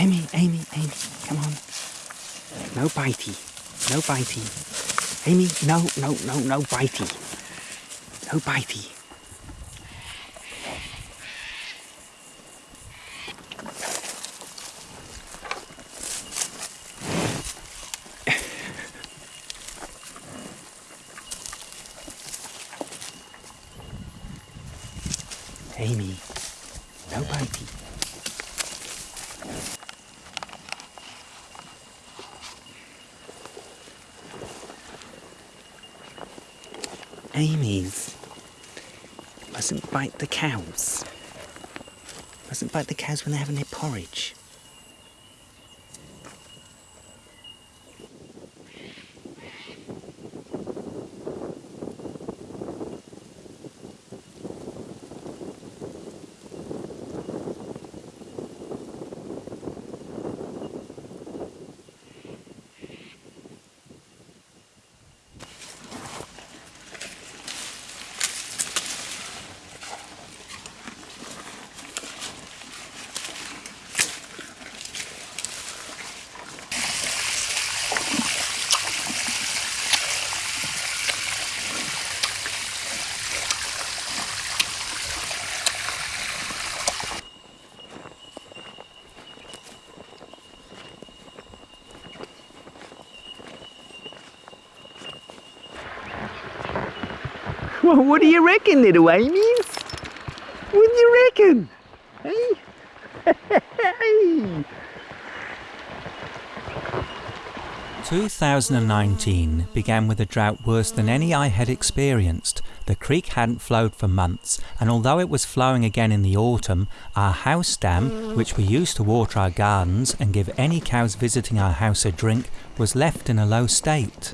Amy, Amy, Amy, come on. No bitey. No bitey. Amy, no, no, no, no bitey. No bitey. Amy, no bitey. Amy's. Mustn't bite the cows. Mustn't bite the cows when they're having their porridge. What do you reckon, little Amy's? What do you reckon? Hey? hey? 2019 began with a drought worse than any I had experienced. The creek hadn't flowed for months, and although it was flowing again in the autumn, our house dam, which we used to water our gardens and give any cows visiting our house a drink, was left in a low state.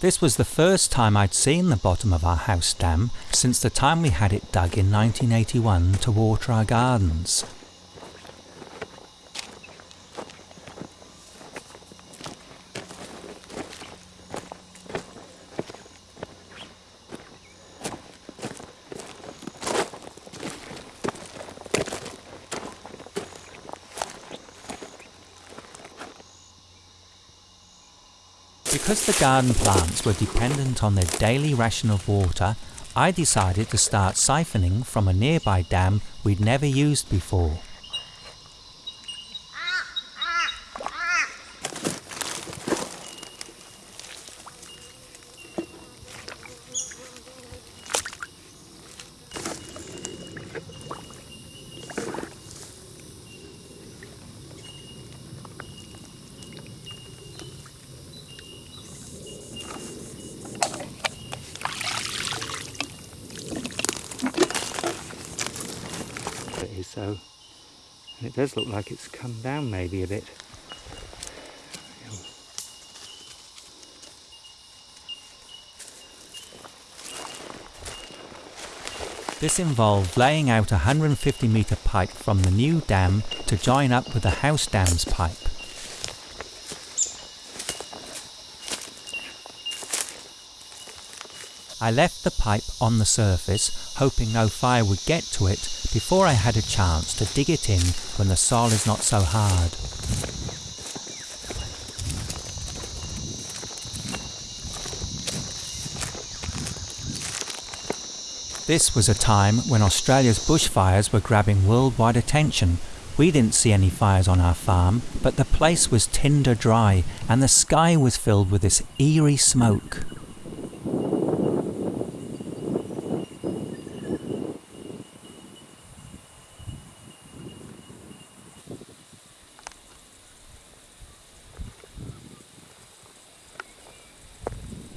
This was the first time I'd seen the bottom of our house dam since the time we had it dug in 1981 to water our gardens. Because the garden plants were dependent on their daily ration of water, I decided to start siphoning from a nearby dam we'd never used before. It is so. And it does look like it's come down maybe a bit. This involved laying out a 150 metre pipe from the new dam to join up with the house dam's pipe. I left the pipe on the surface, hoping no fire would get to it before I had a chance to dig it in when the soil is not so hard. This was a time when Australia's bushfires were grabbing worldwide attention. We didn't see any fires on our farm, but the place was tinder dry and the sky was filled with this eerie smoke.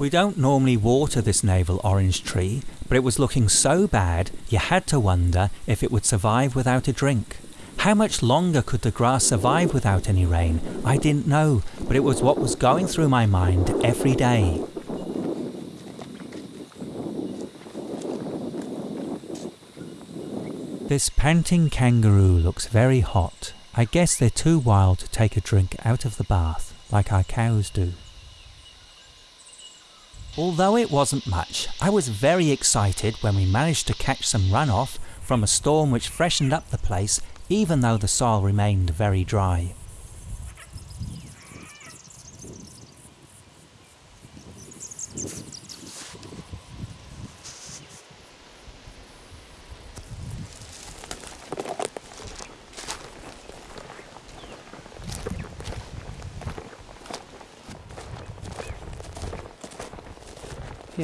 We don't normally water this navel orange tree, but it was looking so bad you had to wonder if it would survive without a drink. How much longer could the grass survive without any rain? I didn't know, but it was what was going through my mind every day. This panting kangaroo looks very hot. I guess they're too wild to take a drink out of the bath, like our cows do. Although it wasn't much, I was very excited when we managed to catch some runoff from a storm which freshened up the place even though the soil remained very dry.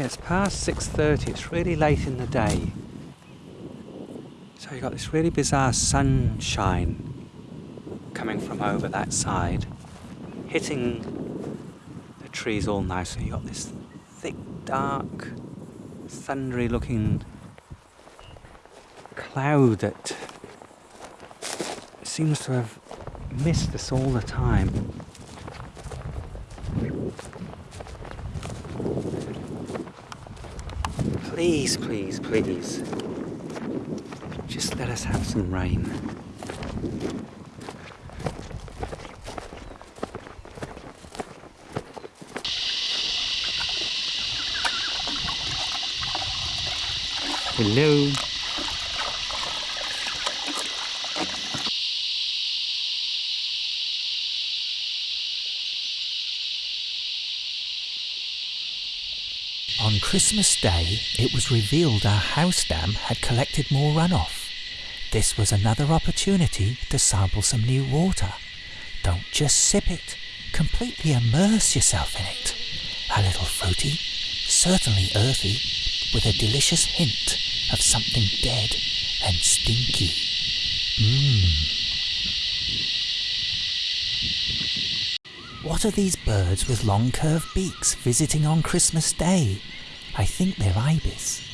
It's past 6.30, it's really late in the day. So you've got this really bizarre sunshine coming from over that side, hitting the trees all nice. You've got this thick, dark, thundery looking cloud that seems to have missed us all the time. Please, please, please. Just let us have some rain. Hello. On Christmas Day, it was revealed our house dam had collected more runoff. This was another opportunity to sample some new water. Don't just sip it, completely immerse yourself in it. A little fruity, certainly earthy, with a delicious hint of something dead and stinky. Mmm. What are these birds with long curved beaks visiting on Christmas Day? I think they're ibis.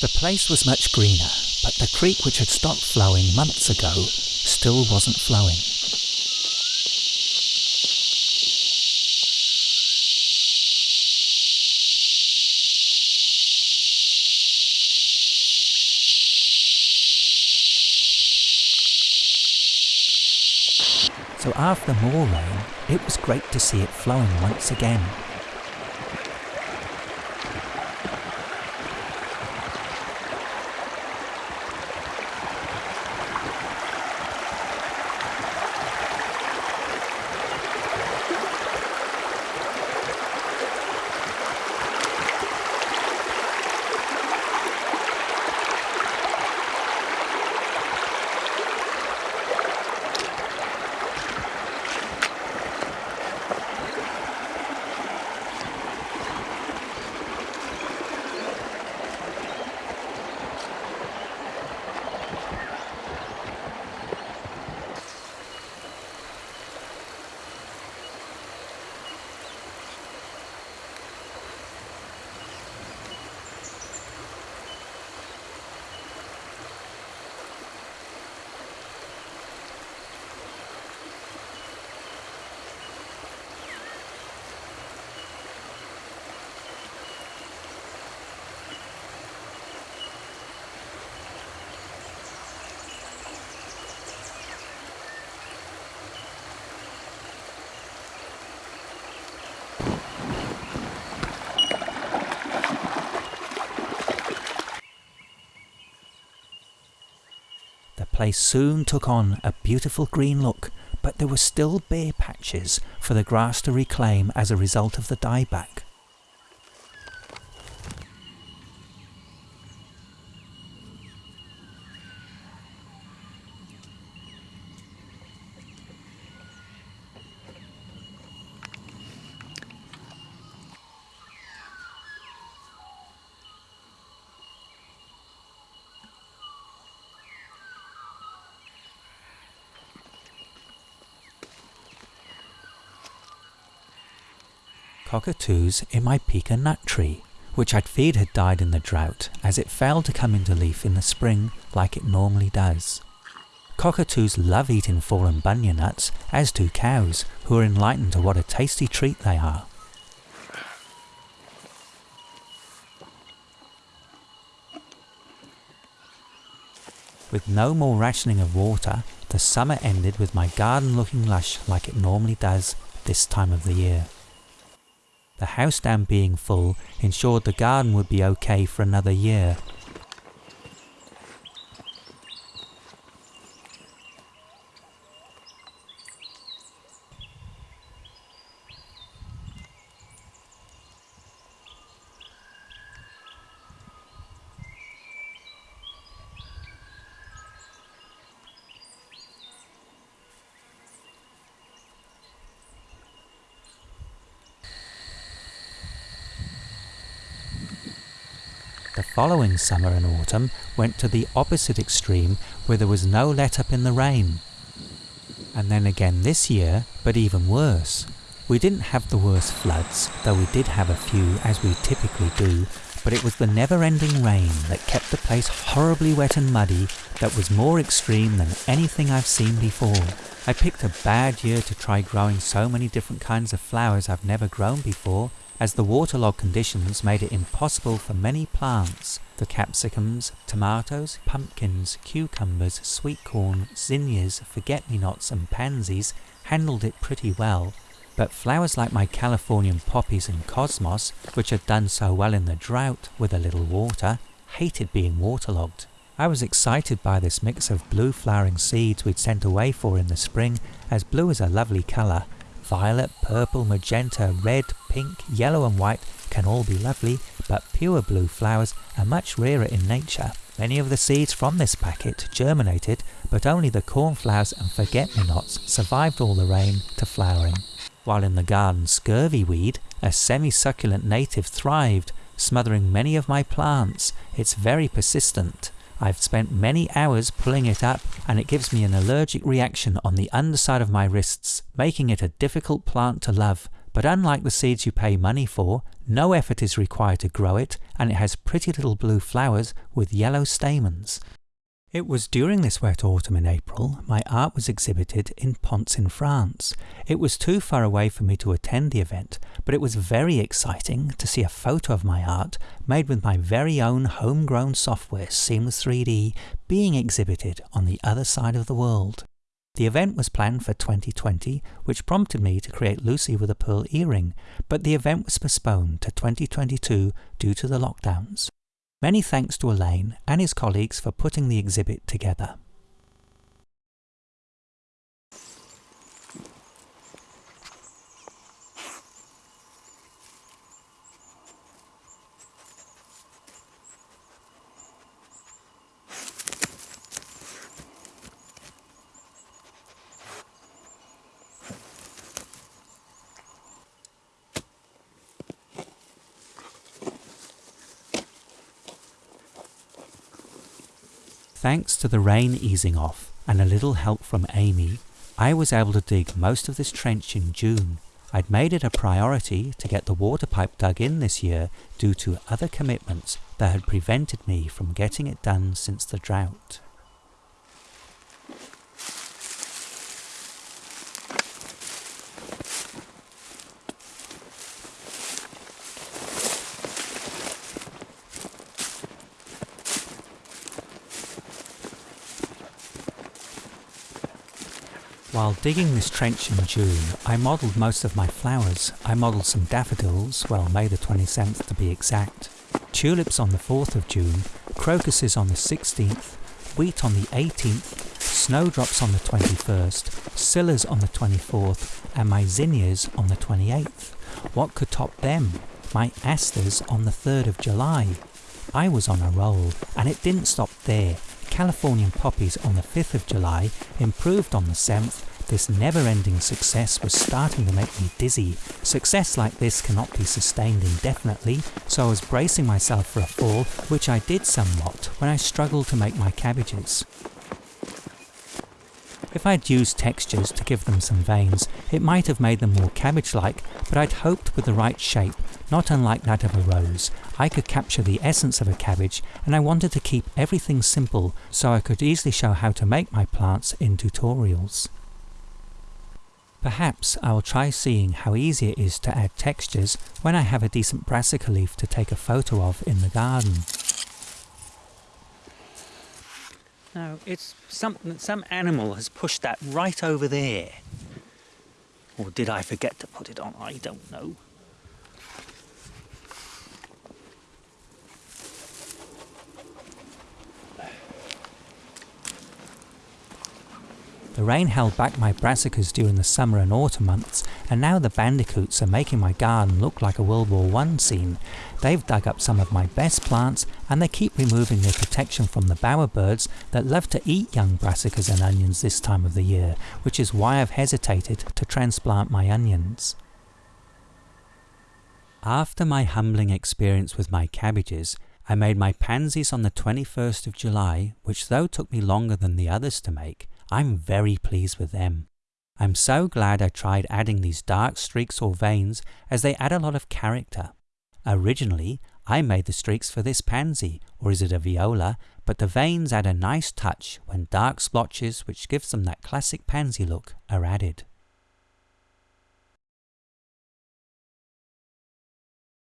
The place was much greener, but the creek which had stopped flowing months ago still wasn't flowing. So after more rain, it was great to see it flowing once again. Place soon took on a beautiful green look, but there were still bare patches for the grass to reclaim as a result of the dieback. Cockatoos in my pecan nut tree, which I'd feared had died in the drought as it failed to come into leaf in the spring like it normally does. Cockatoos love eating fallen bunya nuts, as do cows, who are enlightened to what a tasty treat they are. With no more rationing of water, the summer ended with my garden looking lush like it normally does this time of the year. The house dam being full ensured the garden would be okay for another year. The following summer and autumn went to the opposite extreme where there was no let up in the rain. And then again this year, but even worse. We didn't have the worst floods, though we did have a few as we typically do, but it was the never-ending rain that kept the place horribly wet and muddy that was more extreme than anything I've seen before. I picked a bad year to try growing so many different kinds of flowers I've never grown before, as the waterlogged conditions made it impossible for many plants, the capsicums, tomatoes, pumpkins, cucumbers, sweet corn, zinnias, forget-me-nots and pansies handled it pretty well, but flowers like my Californian poppies and cosmos, which had done so well in the drought with a little water, hated being waterlogged. I was excited by this mix of blue flowering seeds we'd sent away for in the spring, as blue is a lovely colour, Violet, purple, magenta, red, pink, yellow and white can all be lovely, but pure blue flowers are much rarer in nature. Many of the seeds from this packet germinated, but only the cornflowers and forget-me-nots survived all the rain to flowering. While in the garden scurvy weed, a semi-succulent native thrived, smothering many of my plants. It's very persistent. I've spent many hours pulling it up and it gives me an allergic reaction on the underside of my wrists, making it a difficult plant to love. But unlike the seeds you pay money for, no effort is required to grow it and it has pretty little blue flowers with yellow stamens. It was during this wet autumn in April my art was exhibited in Ponce in France. It was too far away for me to attend the event, but it was very exciting to see a photo of my art made with my very own homegrown software Seamless 3D being exhibited on the other side of the world. The event was planned for 2020, which prompted me to create Lucy with a pearl earring, but the event was postponed to 2022 due to the lockdowns. Many thanks to Alain and his colleagues for putting the exhibit together. Thanks to the rain easing off and a little help from Amy, I was able to dig most of this trench in June. I'd made it a priority to get the water pipe dug in this year due to other commitments that had prevented me from getting it done since the drought. While digging this trench in June, I modelled most of my flowers. I modelled some daffodils, well May the 27th to be exact, tulips on the 4th of June, crocuses on the 16th, wheat on the 18th, snowdrops on the 21st, scillas on the 24th, and my zinnias on the 28th. What could top them? My asters on the 3rd of July. I was on a roll, and it didn't stop there. Californian poppies on the 5th of July improved on the 7th. This never-ending success was starting to make me dizzy. Success like this cannot be sustained indefinitely, so I was bracing myself for a fall, which I did somewhat when I struggled to make my cabbages. If I'd used textures to give them some veins, it might have made them more cabbage-like, but I'd hoped with the right shape, not unlike that of a rose, I could capture the essence of a cabbage, and I wanted to keep everything simple so I could easily show how to make my plants in tutorials. Perhaps I will try seeing how easy it is to add textures when I have a decent brassica leaf to take a photo of in the garden. No, it's something that some animal has pushed that right over there. Or did I forget to put it on? I don't know. The rain held back my brassicas during the summer and autumn months, and now the bandicoots are making my garden look like a World War I scene. They've dug up some of my best plants, and they keep removing their protection from the bowerbirds that love to eat young brassicas and onions this time of the year, which is why I've hesitated to transplant my onions. After my humbling experience with my cabbages, I made my pansies on the 21st of July, which though took me longer than the others to make, I'm very pleased with them. I'm so glad I tried adding these dark streaks or veins as they add a lot of character. Originally, I made the streaks for this pansy, or is it a viola, but the veins add a nice touch when dark splotches which gives them that classic pansy look are added.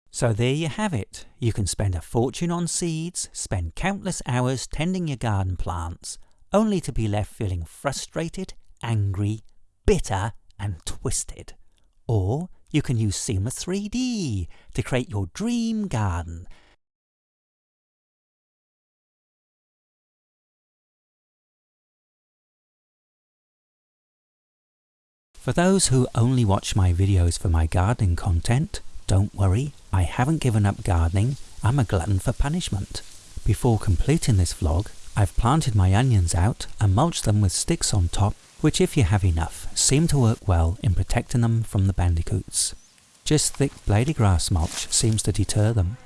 So there you have it. You can spend a fortune on seeds, spend countless hours tending your garden plants, only to be left feeling frustrated, angry, bitter, and twisted. Or you can use Seamless 3D to create your dream garden. For those who only watch my videos for my gardening content, don't worry, I haven't given up gardening, I'm a glutton for punishment. Before completing this vlog, I've planted my onions out and mulched them with sticks on top, which if you have enough, seem to work well in protecting them from the bandicoots. Just thick blady grass mulch seems to deter them.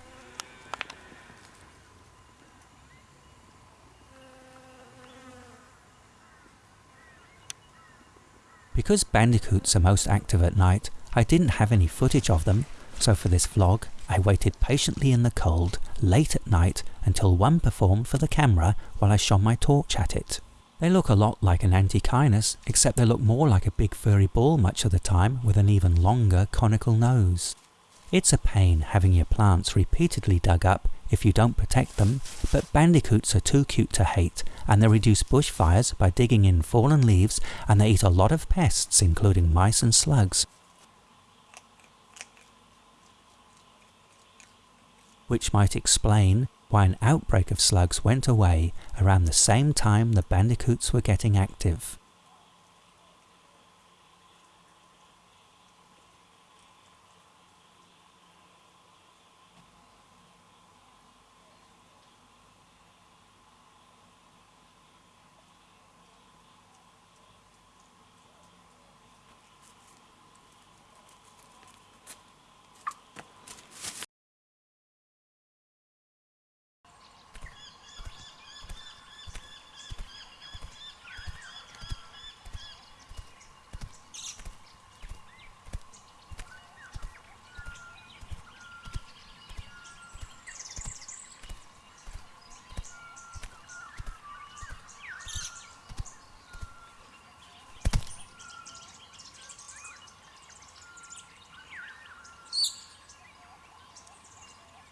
Because bandicoots are most active at night, I didn't have any footage of them, so for this vlog, I waited patiently in the cold, late at night, until one performed for the camera while I shone my torch at it. They look a lot like an Antechinus, except they look more like a big furry ball much of the time with an even longer conical nose. It's a pain having your plants repeatedly dug up if you don't protect them, but bandicoots are too cute to hate, and they reduce bushfires by digging in fallen leaves, and they eat a lot of pests including mice and slugs, which might explain why an outbreak of slugs went away around the same time the bandicoots were getting active.